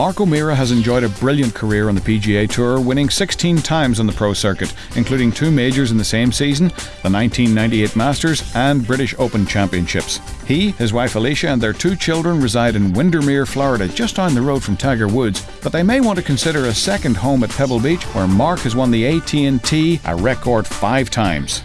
Mark O'Meara has enjoyed a brilliant career on the PGA Tour, winning 16 times on the pro circuit, including two majors in the same season, the 1998 Masters and British Open Championships. He, his wife Alicia, and their two children reside in Windermere, Florida, just down the road from Tiger Woods, but they may want to consider a second home at Pebble Beach, where Mark has won the AT&T a record five times.